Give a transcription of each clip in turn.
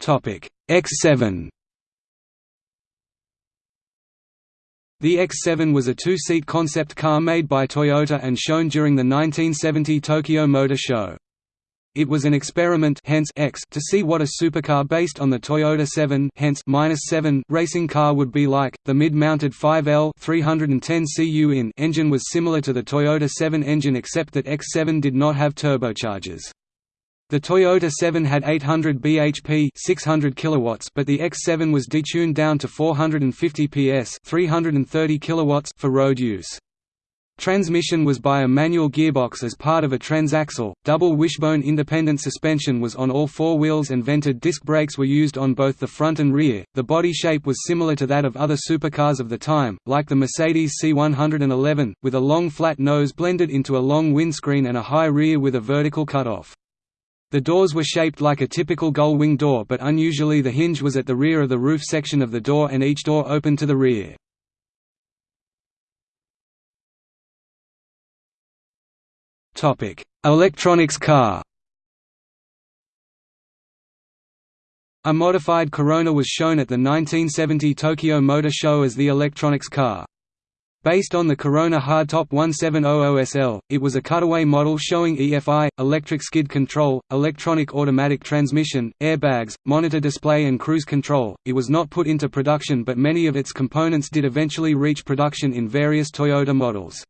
X7 The X7 was a two-seat concept car made by Toyota and shown during the 1970 Tokyo Motor Show. It was an experiment hence X to see what a supercar based on the Toyota 7 hence 7 racing car would be like. The mid-mounted 5L 310 cu in engine was similar to the Toyota 7 engine except that X7 did not have turbochargers. The Toyota 7 had 800 bhp 600 kilowatts but the X7 was detuned down to 450 PS 330 kilowatts for road use. Transmission was by a manual gearbox as part of a transaxle, double wishbone independent suspension was on all four wheels and vented disc brakes were used on both the front and rear. The body shape was similar to that of other supercars of the time, like the Mercedes C111, with a long flat nose blended into a long windscreen and a high rear with a vertical cutoff. The doors were shaped like a typical gull-wing door but unusually the hinge was at the rear of the roof section of the door and each door opened to the rear. Electronics car A modified Corona was shown at the 1970 Tokyo Motor Show as the electronics car. Based on the Corona Hardtop 1700SL, it was a cutaway model showing EFI, electric skid control, electronic automatic transmission, airbags, monitor display and cruise control. It was not put into production but many of its components did eventually reach production in various Toyota models.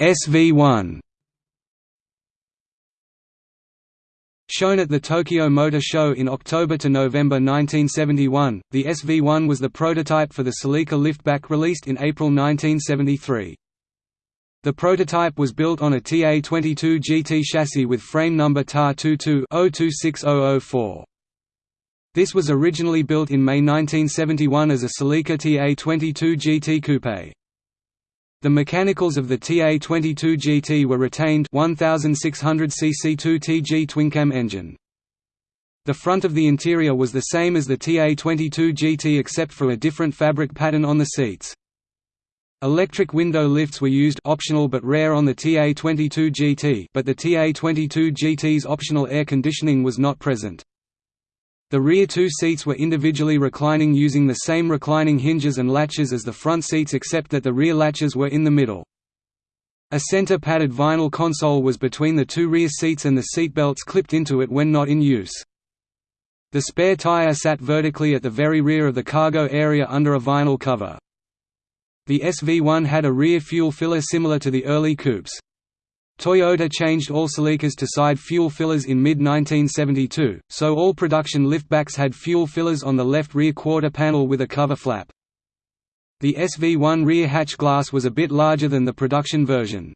SV1 Shown at the Tokyo Motor Show in October to November 1971, the SV1 was the prototype for the Celica liftback released in April 1973. The prototype was built on a TA-22 GT chassis with frame number TAR-22-026004. This was originally built in May 1971 as a Celica TA-22 GT Coupe. The mechanicals of the TA-22 GT were retained 1600 cc 2TG twincam engine. The front of the interior was the same as the TA-22 GT except for a different fabric pattern on the seats. Electric window lifts were used optional but rare on the TA-22 GT but the TA-22 GT's optional air conditioning was not present. The rear two seats were individually reclining using the same reclining hinges and latches as the front seats except that the rear latches were in the middle. A center padded vinyl console was between the two rear seats and the seat belts clipped into it when not in use. The spare tire sat vertically at the very rear of the cargo area under a vinyl cover. The SV1 had a rear fuel filler similar to the early coupes. Toyota changed all Celicas to side fuel fillers in mid-1972, so all production liftbacks had fuel fillers on the left rear quarter panel with a cover flap. The SV1 rear hatch glass was a bit larger than the production version.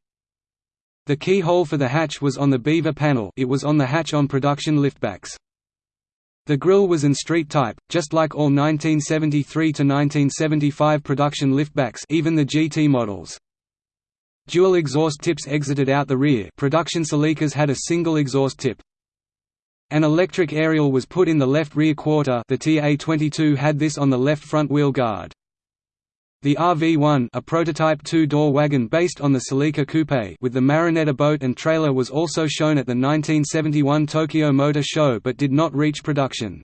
The keyhole for the hatch was on the beaver panel it was on the hatch on production liftbacks. The grille was in street type, just like all 1973–1975 production liftbacks even the GT models. Dual exhaust tips exited out the rear production Celicas had a single exhaust tip. An electric aerial was put in the left rear quarter the TA-22 had this on the left front wheel guard. The RV-1 a prototype two-door wagon based on the Celica Coupe with the Marinetta boat and trailer was also shown at the 1971 Tokyo Motor Show but did not reach production.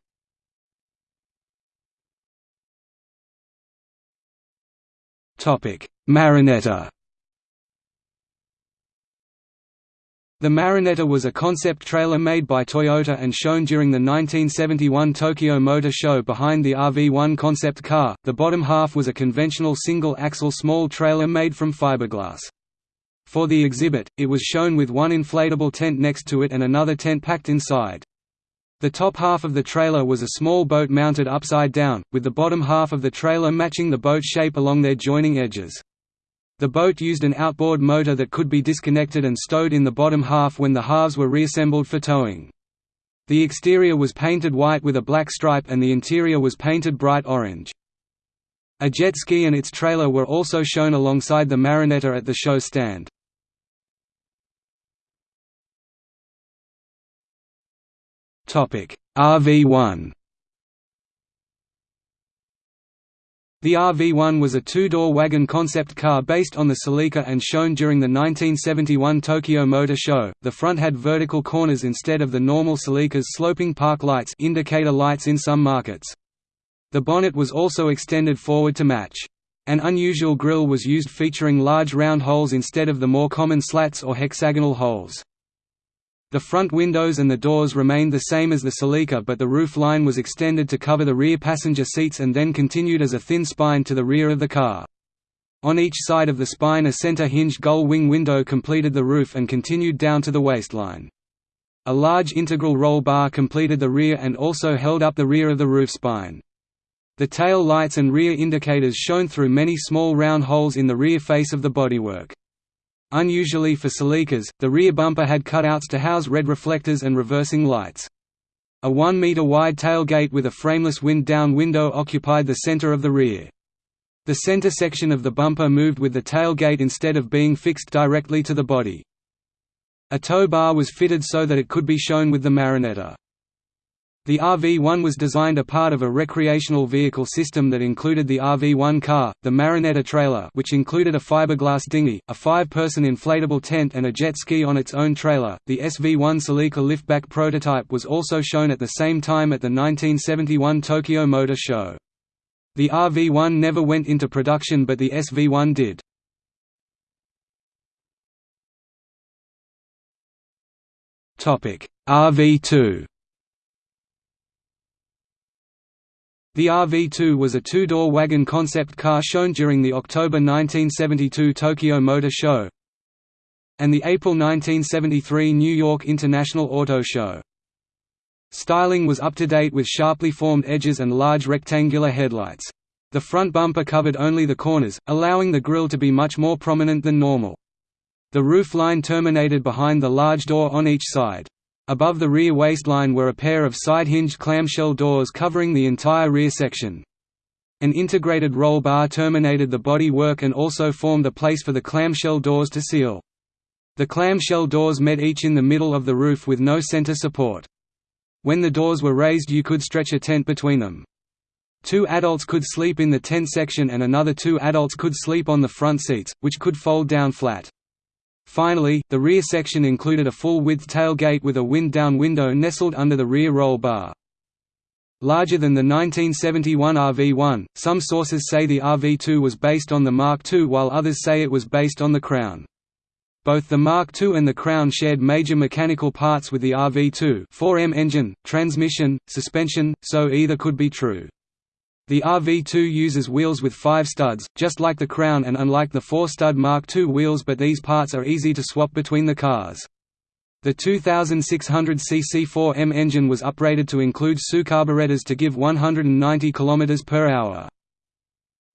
Marinetta The Marinetta was a concept trailer made by Toyota and shown during the 1971 Tokyo Motor Show behind the RV-1 concept car. The bottom half was a conventional single-axle small trailer made from fiberglass. For the exhibit, it was shown with one inflatable tent next to it and another tent packed inside. The top half of the trailer was a small boat mounted upside down, with the bottom half of the trailer matching the boat shape along their joining edges. The boat used an outboard motor that could be disconnected and stowed in the bottom half when the halves were reassembled for towing. The exterior was painted white with a black stripe and the interior was painted bright orange. A jet ski and its trailer were also shown alongside the Marinetta at the show stand. RV1 The RV-1 was a two-door wagon concept car based on the Celica and shown during the 1971 Tokyo Motor Show. The front had vertical corners instead of the normal Celica's sloping park lights indicator lights in some markets. The bonnet was also extended forward to match. An unusual grille was used featuring large round holes instead of the more common slats or hexagonal holes. The front windows and the doors remained the same as the Celica but the roof line was extended to cover the rear passenger seats and then continued as a thin spine to the rear of the car. On each side of the spine a center hinged gull wing window completed the roof and continued down to the waistline. A large integral roll bar completed the rear and also held up the rear of the roof spine. The tail lights and rear indicators shone through many small round holes in the rear face of the bodywork. Unusually for Celicas, the rear bumper had cutouts to house red reflectors and reversing lights. A 1 meter wide tailgate with a frameless wind-down window occupied the center of the rear. The center section of the bumper moved with the tailgate instead of being fixed directly to the body. A tow bar was fitted so that it could be shown with the Marinetta. The RV-1 was designed a part of a recreational vehicle system that included the RV-1 car, the Marinetta trailer which included a fiberglass dinghy, a five-person inflatable tent and a jet ski on its own trailer. The SV-1 Celica liftback prototype was also shown at the same time at the 1971 Tokyo Motor Show. The RV-1 never went into production but the SV-1 did. RV-2 The RV2 was a two-door wagon concept car shown during the October 1972 Tokyo Motor Show and the April 1973 New York International Auto Show. Styling was up to date with sharply formed edges and large rectangular headlights. The front bumper covered only the corners, allowing the grille to be much more prominent than normal. The roof line terminated behind the large door on each side. Above the rear waistline were a pair of side-hinged clamshell doors covering the entire rear section. An integrated roll bar terminated the body work and also formed a place for the clamshell doors to seal. The clamshell doors met each in the middle of the roof with no center support. When the doors were raised you could stretch a tent between them. Two adults could sleep in the tent section and another two adults could sleep on the front seats, which could fold down flat. Finally, the rear section included a full-width tailgate with a wind-down window nestled under the rear roll bar. Larger than the 1971 RV-1, some sources say the RV-2 was based on the Mark II while others say it was based on the Crown. Both the Mark II and the Crown shared major mechanical parts with the RV-2 4M engine, transmission, suspension, so either could be true. The RV2 uses wheels with five studs, just like the Crown and unlike the four-stud Mark II wheels but these parts are easy to swap between the cars. The 2600cc 4M engine was upgraded to include SU carburetors to give 190 km per hour.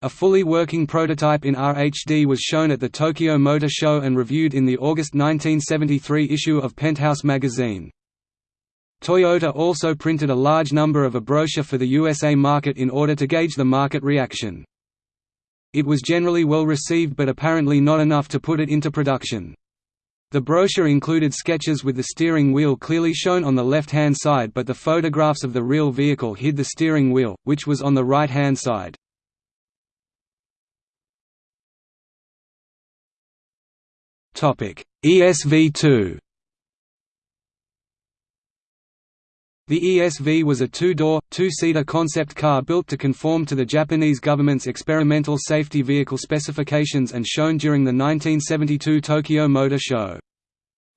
A fully working prototype in RHD was shown at the Tokyo Motor Show and reviewed in the August 1973 issue of Penthouse magazine. Toyota also printed a large number of a brochure for the USA market in order to gauge the market reaction. It was generally well received but apparently not enough to put it into production. The brochure included sketches with the steering wheel clearly shown on the left-hand side but the photographs of the real vehicle hid the steering wheel, which was on the right-hand side. ESV2 The ESV was a two-door, two-seater concept car built to conform to the Japanese government's experimental safety vehicle specifications and shown during the 1972 Tokyo Motor Show.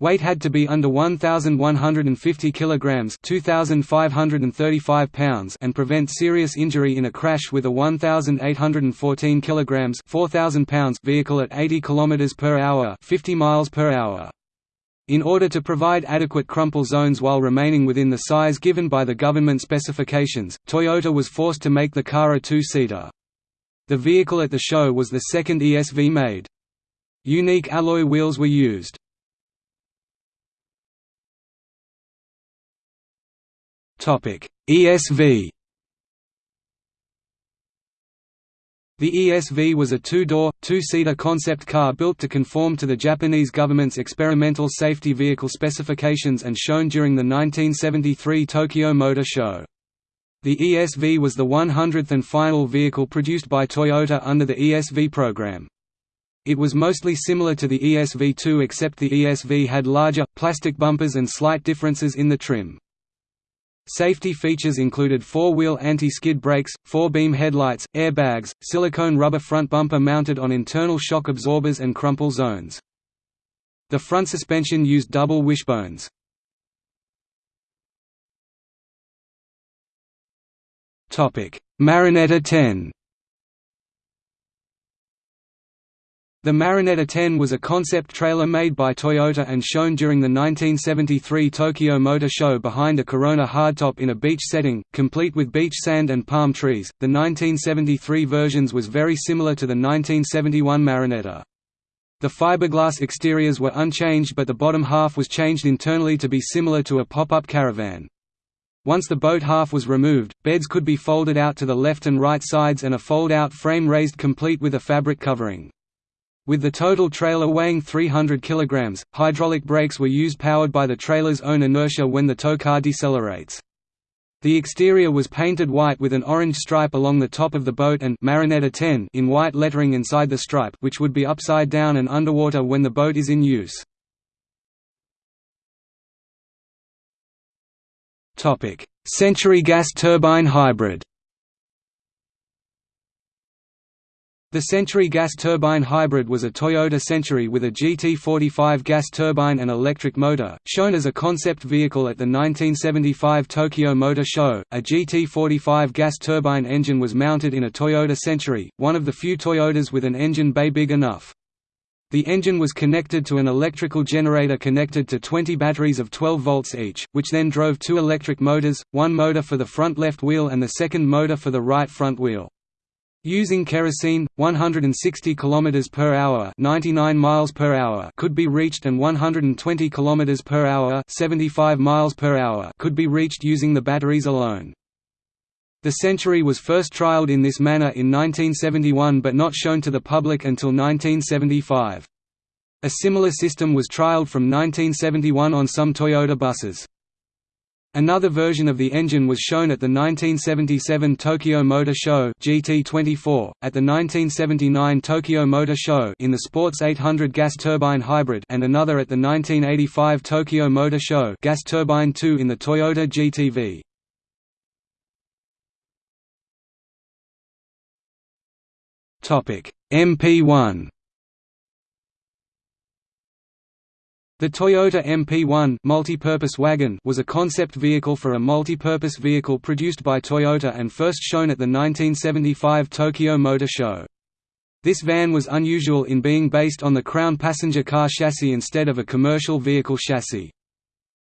Weight had to be under 1150 kilograms, 2535 pounds and prevent serious injury in a crash with a 1814 kilograms, 4000 pounds vehicle at 80 kilometers per hour, 50 miles per hour. In order to provide adequate crumple zones while remaining within the size given by the government specifications, Toyota was forced to make the car a two-seater. The vehicle at the show was the second ESV made. Unique alloy wheels were used. ESV The ESV was a two-door, two-seater concept car built to conform to the Japanese government's experimental safety vehicle specifications and shown during the 1973 Tokyo Motor Show. The ESV was the 100th and final vehicle produced by Toyota under the ESV program. It was mostly similar to the ESV2 except the ESV had larger, plastic bumpers and slight differences in the trim. Safety features included four-wheel anti-skid brakes, four-beam headlights, airbags, silicone rubber front bumper mounted on internal shock absorbers and crumple zones. The front suspension used double wishbones. Marinetta 10 The Marinetta 10 was a concept trailer made by Toyota and shown during the 1973 Tokyo Motor Show behind a Corona hardtop in a beach setting, complete with beach sand and palm trees. The 1973 versions was very similar to the 1971 Marinetta. The fiberglass exteriors were unchanged but the bottom half was changed internally to be similar to a pop-up caravan. Once the boat half was removed, beds could be folded out to the left and right sides and a fold-out frame raised complete with a fabric covering. With the total trailer weighing 300 kg, hydraulic brakes were used powered by the trailer's own inertia when the tow car decelerates. The exterior was painted white with an orange stripe along the top of the boat and Marinetta 10 in white lettering inside the stripe which would be upside down and underwater when the boat is in use. Century gas turbine hybrid The Century gas turbine hybrid was a Toyota Century with a GT45 gas turbine and electric motor, shown as a concept vehicle at the 1975 Tokyo Motor Show. A GT45 gas turbine engine was mounted in a Toyota Century, one of the few Toyotas with an engine bay big enough. The engine was connected to an electrical generator connected to 20 batteries of 12 volts each, which then drove two electric motors, one motor for the front left wheel and the second motor for the right front wheel. Using kerosene, 160 km per hour, 99 miles per hour could be reached and 120 km per hour, 75 miles per hour could be reached using the batteries alone. The Century was first trialled in this manner in 1971 but not shown to the public until 1975. A similar system was trialled from 1971 on some Toyota buses. Another version of the engine was shown at the 1977 Tokyo Motor Show GT24, at the 1979 Tokyo Motor Show in the Sports 800 gas turbine hybrid and another at the 1985 Tokyo Motor Show gas turbine 2 in the Toyota GTV. Topic: MP1 The Toyota MP1 multi-purpose wagon was a concept vehicle for a multi-purpose vehicle produced by Toyota and first shown at the 1975 Tokyo Motor Show. This van was unusual in being based on the Crown passenger car chassis instead of a commercial vehicle chassis.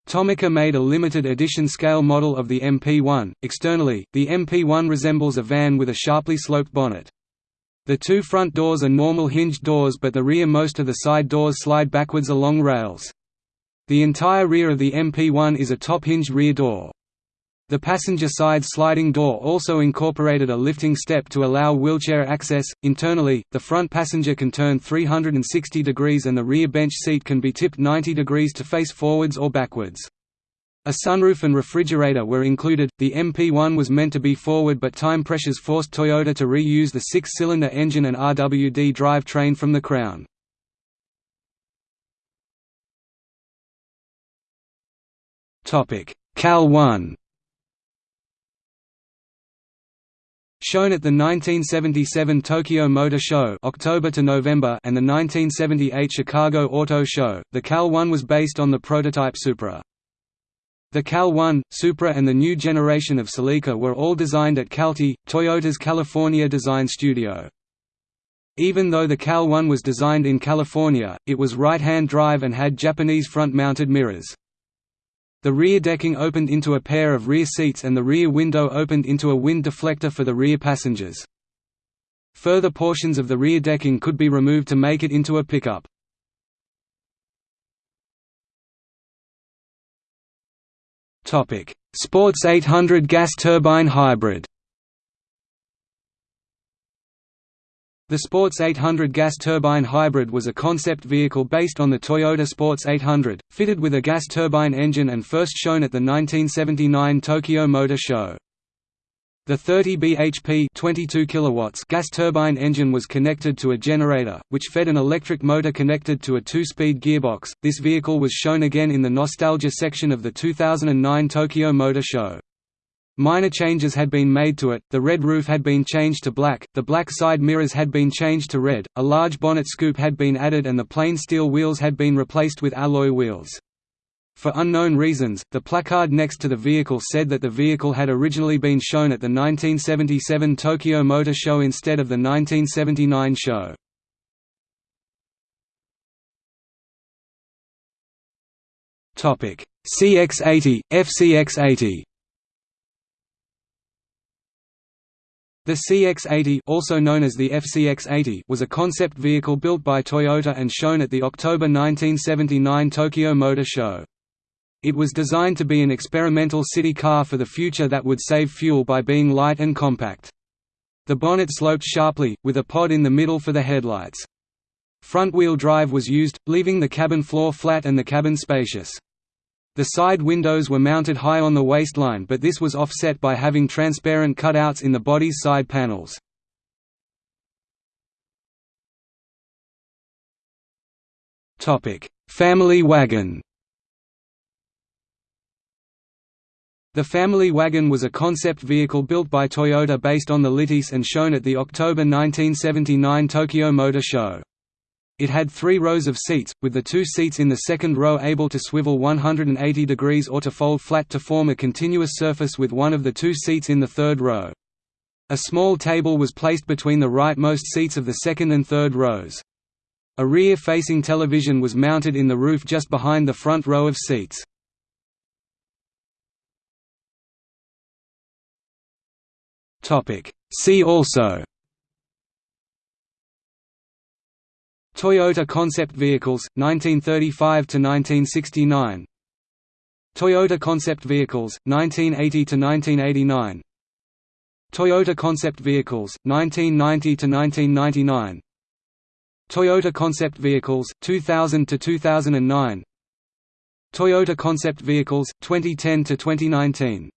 Tomica made a limited edition scale model of the MP1. Externally, the MP1 resembles a van with a sharply sloped bonnet. The two front doors are normal hinged doors but the rear most of the side doors slide backwards along rails. The entire rear of the MP1 is a top-hinged rear door. The passenger side sliding door also incorporated a lifting step to allow wheelchair access. Internally, the front passenger can turn 360 degrees and the rear bench seat can be tipped 90 degrees to face forwards or backwards. A sunroof and refrigerator were included. The MP1 was meant to be forward, but time pressures forced Toyota to reuse the six cylinder engine and RWD drivetrain from the Crown. CAL 1 Shown at the 1977 Tokyo Motor Show October to November and the 1978 Chicago Auto Show, the CAL 1 was based on the prototype Supra. The CAL-1, Supra and the new generation of Celica were all designed at Calty, Toyota's California design studio. Even though the CAL-1 was designed in California, it was right-hand drive and had Japanese front-mounted mirrors. The rear decking opened into a pair of rear seats and the rear window opened into a wind deflector for the rear passengers. Further portions of the rear decking could be removed to make it into a pickup. Topic: Sports 800 gas turbine hybrid. The Sports 800 gas turbine hybrid was a concept vehicle based on the Toyota Sports 800, fitted with a gas turbine engine and first shown at the 1979 Tokyo Motor Show. The 30 bhp 22 kilowatts gas turbine engine was connected to a generator, which fed an electric motor connected to a two-speed gearbox. This vehicle was shown again in the Nostalgia section of the 2009 Tokyo Motor Show. Minor changes had been made to it, the red roof had been changed to black, the black side mirrors had been changed to red, a large bonnet scoop had been added and the plain steel wheels had been replaced with alloy wheels. For unknown reasons, the placard next to the vehicle said that the vehicle had originally been shown at the 1977 Tokyo Motor Show instead of the 1979 show. CX-80, FCX-80 The CX-80 also known as the FCX-80 was a concept vehicle built by Toyota and shown at the October 1979 Tokyo Motor Show. It was designed to be an experimental city car for the future that would save fuel by being light and compact. The bonnet sloped sharply, with a pod in the middle for the headlights. Front-wheel drive was used, leaving the cabin floor flat and the cabin spacious. The side windows were mounted high on the waistline but this was offset by having transparent cutouts in the body's side panels. Family wagon The Family Wagon was a concept vehicle built by Toyota based on the LiteAce and shown at the October 1979 Tokyo Motor Show. It had three rows of seats, with the two seats in the second row able to swivel 180 degrees or to fold flat to form a continuous surface with one of the two seats in the third row. A small table was placed between the rightmost seats of the second and third rows. A rear-facing television was mounted in the roof just behind the front row of seats. Topic. See also Toyota Concept Vehicles, 1935 to 1969. Toyota Concept Vehicles, 1980 to 1989. Toyota Concept Vehicles, 1990 to 1999. Toyota Concept Vehicles, 2000 to 2009. Toyota Concept Vehicles, 2010–2019